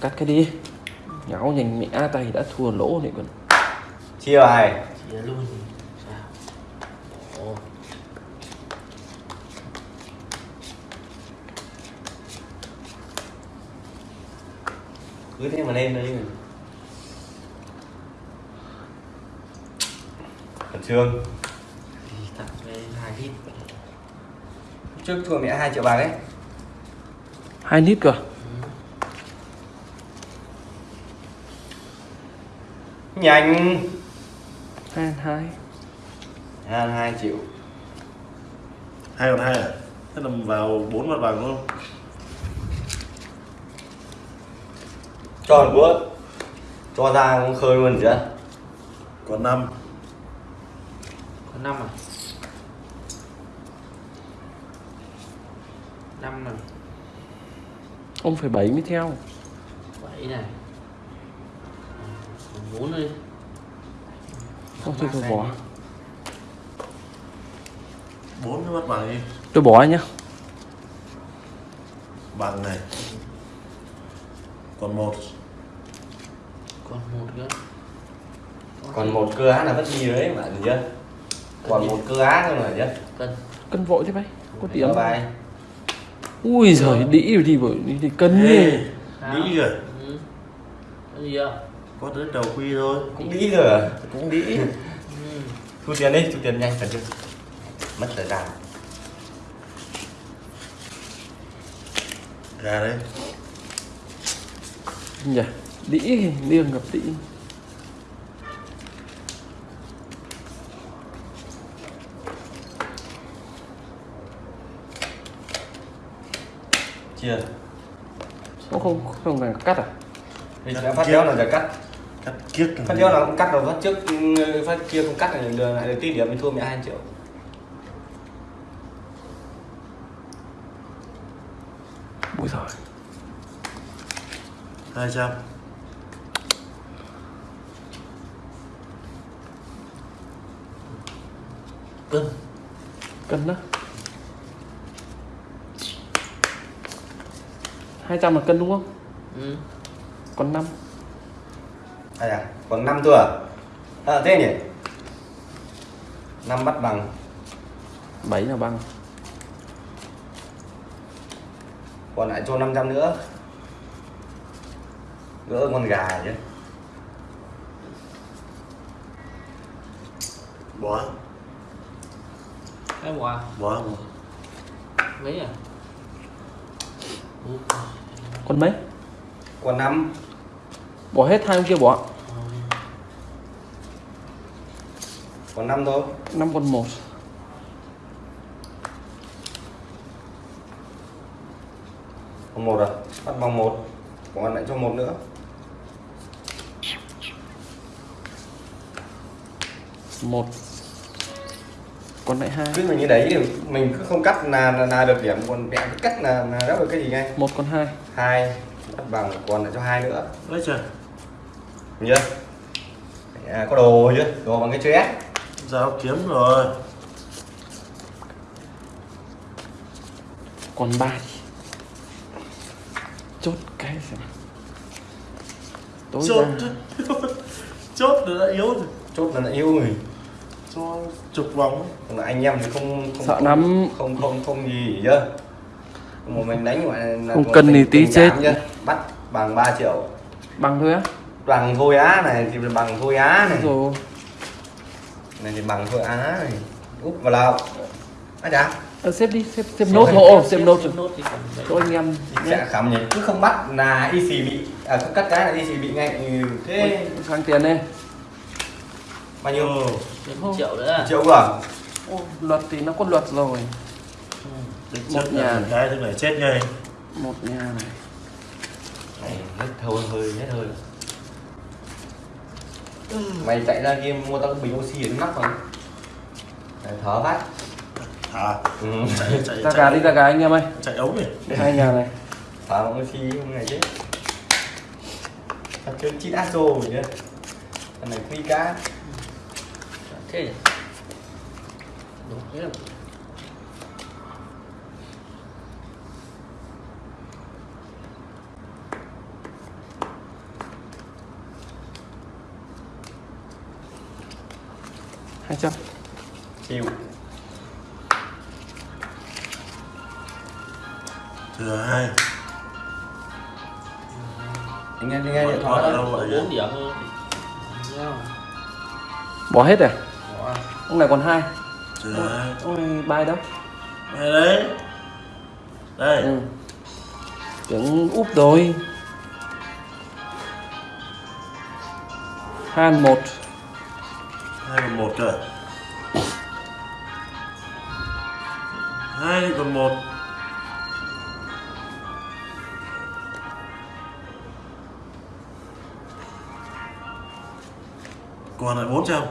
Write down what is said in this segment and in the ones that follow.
cắt cái đi. Nháo nhanh mẹ tay đã thua lỗ này còn. Chia bài chia luôn. Sao ồ. Cứ thế mà lên chứ khẩn trương. Hai trước thua mẹ 2 triệu bạc đấy hai lít cơ nhanh. Hai hai. Hai hai triệu hai còn hai à? Thế là vào bốn mặt bằng luôn cho một bữa cho ra cũng khơi luôn chưa còn năm. Có năm à? Năm này ông phải bảy mới theo. Bảy này. còn bốn đi. Không thôi tôi bỏ. Bốn cái mặt bằng đi tôi bỏ nhá. Bằng này. Còn một. Còn một nữa còn một cơ á là mất đi đấy bạn chưa? Còn một cơ á thôi mà chưa? Cân. Cân vội thế bay có tiền Có bài. Ui giời đĩ rồi đi bởi đi, đi cân đi. Đĩ kìa ừ. có gì không có tới đầu quy thôi. Cũng đi rồi à? cũng đĩ ừ. thu tiền đi thu tiền nhanh cần chưa mất thời gian. Gà đấy nhỉ đĩ liêng gặp đĩ. Chưa. Không không không là cắt à? Thì đã phát đéo là จะ cắt cắt kiết phát đéo là cũng cắt rồi phát trước ừ, phát kia không cắt này lừa lại được tí điểm mình thua mẹ hai triệu. Ui giời. Hai trăm. Cân. Cân đó hai trăm là cân đúng không? Ừ. còn năm à dạ còn năm thôi à à thế nhỉ? Năm bắt bằng. Bảy là bằng. Còn lại cho 500 nữa. Gỡ con gà chứ. Bỏ cái quả bỏ mấy à? Còn mấy? Còn năm. Bỏ hết hai ông kia bỏ còn năm thôi. Năm còn một. Còn một à? Bắt bằng một. Còn lại cho một nữa. Một. Còn lại hai. Cứ mình như đấy thì mình cứ không cắt là là, là được điểm. Còn mẹ cứ cắt là là đáp được cái gì ngay? Một còn hai. Hai. Bắt bằng còn lại cho hai nữa. Lấy chưa? Chưa? À, có đồ chưa? Đồ bằng cái chữ S dao kiếm rồi. Còn ba thì chốt cái xem. Tối chốt ra. chốt rồi đã yếu rồi. Chốt là đã yêu người cho chục vòng. Còn là anh em thì không không Sợ không, lắm. không không không gì chưa một mình đánh gọi là Không cần thì tí chết. chưa? bắt bằng 3 triệu. Bằng thôi á. Bằng thôi á này thì bằng thôi á này. Rồi này thì bằng thôi á này. Úp vào lao á chả à, xếp đi xếp xếp nốt hộ xếp nốt bảy cho anh em sẽ khám nhỉ cứ không bắt là y xì bị à không cắt cái là y xì bị ngay. Ừ, thế. Sang tiền đi bao nhiêu? Ừ. triệu nữa. À? triệu cơ Ô, luật thì nó có luật rồi. Ừ. Một nhà. là cái thứ này chết ngay. Một nhà này. Này hết thôi hơi hết hơi mày chạy ra kia mua tao cái bình oxy để nó nắp vào Đấy, thở phát. À ừ. chạy chạy ra gà đi ra gà anh em ơi. Chạy ống này đây hai nhà này. Thở bằng oxy không này chứ thật chơi chít aso rồi chứ cái này quy cá. Thế. Nhỉ đúng thế là 200 chịu thừa hai. Anh nghe anh nghe điện thoại đâu bốn điểm thôi. Bỏ hết rồi Bỏ. ông này còn hai. Thừa ôi bài đâu? Đây đấy. Đây. Ừ. tưởng úp rồi. Hai một hai còn một cơ hai còn một. Còn lại bốn trăm.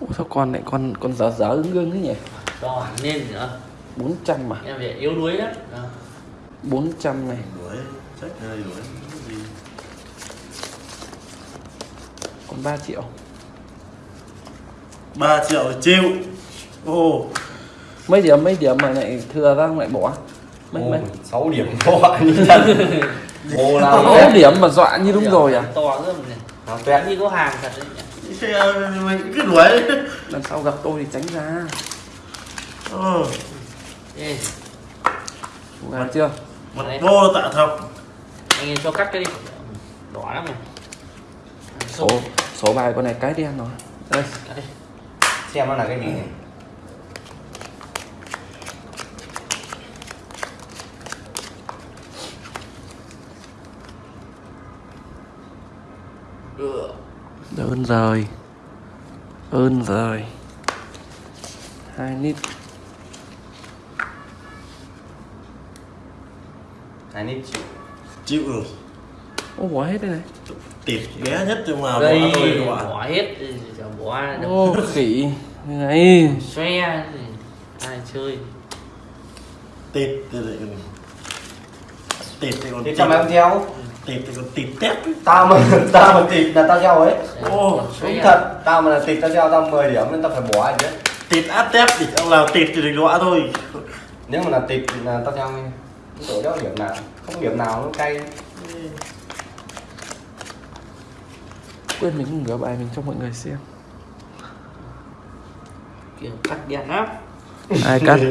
Ủa, sao con lại con con dở dở ứng ương thế nhỉ? To hẳn lên nữa. 400 mà. Em phải yếu đuối đó. Đó. 400 này. Hai đuổi Cái gì. Còn 3 triệu 3 triệu chịu. Ồ. Mấy điểm mấy điểm mà lại thừa ra lại bỏ? Mấy mấy? 6 điểm to như thật. Nào sáu thế điểm mà dọa như đúng rồi à? to lắm này. Tuyệt như có hàng thật đấy ờ, mình cứ đuổi. Lần sau gặp tôi thì tránh ra. Ờ. Ê, gà chưa? Mặt vô tạ thọc anh cho cắt cái đi. Đỏ lắm này số số bài con này cái đen rồi. Đây. Cắt đi Xem nó là cái gì này đơn rồi ơn rồi hai lít Hai nít chịu. Chịu rồi ô bỏ hết đây này. Tịt ghé nhất trong nào đây bỏ tôi các bạn. bỏ hết bỏ ô khỉ. Này. Xoe gì ai chơi? Tịt thì lại còn tịt thì còn cho mày không theo. Tịt thì còn tịt tép. Tao mà tao mà tịt là tao theo ấy. Ô, Đúng thật. Tao mà là tịt tao theo tao 10 điểm nên tao phải bỏ chứ tịt áp tép thì ông nào tịt thì đừng đọa thôi. Nếu mà là tịt thì là tao theo ngay Tổ đó điểm nào? Không điểm nào nó cay quên mình không gỡ bài mình cho mọi người xem. Kiểu cắt đen lắm. Ai cắt?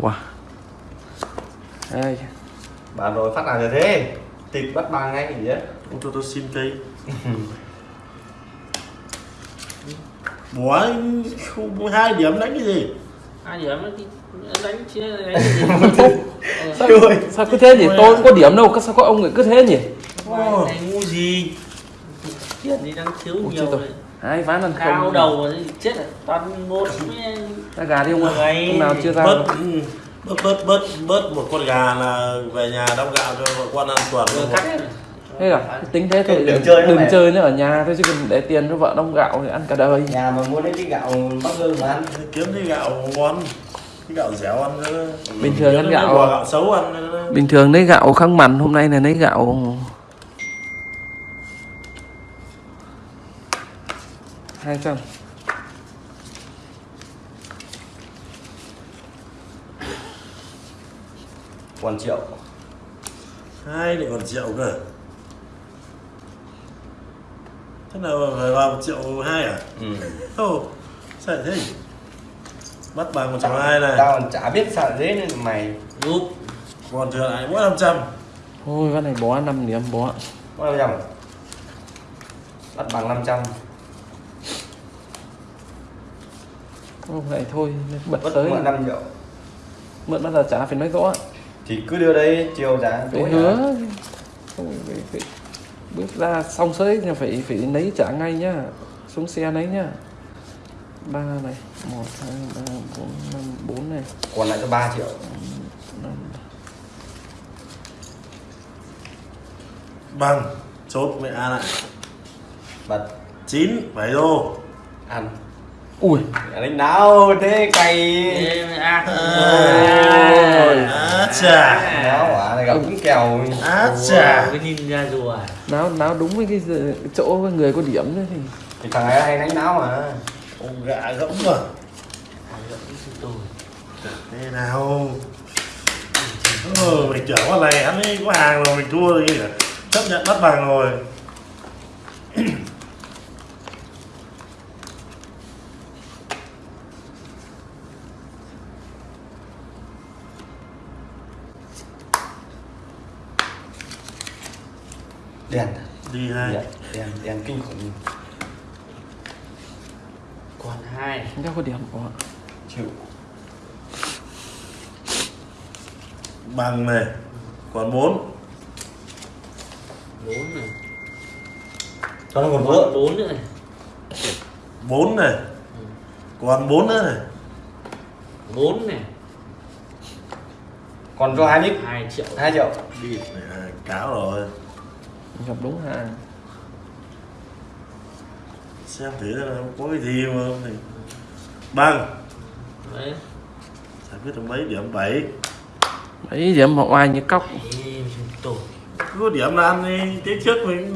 Wow. Hai Bà rồi phát nào rồi thế. Tịt bắt bà ngay gì đấy ông cho tôi xin cây. Bỏ không hai điểm đánh cái gì? Ai điểm nó đi đánh chia đánh cái gì sao, sao cứ thế nhỉ? Tôi cũng có điểm đâu sao có ông lại cứ thế nhỉ Này ngu gì? Tiền thì đang thiếu Ôi, nhiều rồi. rồi. Hai ván lần cao không. đầu rồi chết rồi. Toàn một với ra gà đi ông ơi Ngày- hôm nào chưa ra bớt ừ, bớt bớt bớt bớt một con gà là về nhà đong gạo cho vợ con ăn tuần. Vừa cắt hết rồi. thế à? Tính thế thôi. Đừng chơi nữa đừng chơi nữa ở nhà thôi chứ cần để tiền cho vợ đông gạo thì ăn cả đời. Nhà mà mua lấy cái gạo bắc hương mà ăn. Kiếm cái gạo ngon cái gạo dẻo ăn nữa. Bình thường ăn cái gạo- quả gạo xấu ăn nữa. bình thường lấy gạo khăng mặn hôm nay là lấy gạo hai trăm. Còn triệu. Hai lại còn triệu cơ. Thế nào phải vào một triệu hai à? Ừ. Ồ, sao thế? Bắt bằng một triệu hai này Tao còn chả biết sợ dế nên mày giúp Còn thừa lại mỗi 500 thôi cái này bó 5 điểm bó Có 500 à? Bắt bằng 500 không này thôi bật Bất tới mượn 5 triệu. Mượn bao giờ trả phải nói rõ. Thì cứ đưa đây chiều giá phải tối hứa. hứa không phải, phải bước ra xong sới thì phải phải lấy trả ngay nhá. Xuống xe lấy nhá. Ba này một hai ba bốn năm bốn này. Còn lại cho 3 triệu. Năm Bằng Chốt mẹ A lại Bật. 9 7 đô. Ăn ui. Đánh nào thế cày Ê, à. Á chà Đáo quả này gặp cũng kèo. Á chà cái nhìn ra rùa à? Náo náo đúng với cái chỗ người có điểm nữa thì Thì thằng ấy hay đánh náo mà. Ông gạ gẫm mà tôi Thế nào? Ờ, mình trưởng con này hắn ấy có hàng rồi mình thua rồi kìa. Chấp nhận bắt bằng rồi đèn đi hai. Đèn đèn, đèn kinh khủng còn hai. Không có điểm của chịu. Bằng này. Còn bốn. Bốn này. Còn còn vỡ bốn nữa này. Bốn này. Còn bốn nữa này. Bốn này. Còn cho hai lít hai triệu. Hai triệu. Đi à, cáo rồi gặp đúng hàng xem thử là có cái gì mà không thì bằng đấy. Giải quyết được mấy điểm? Bảy. Mấy điểm một oai như tổ cứ điểm là ăn đi thế trước mình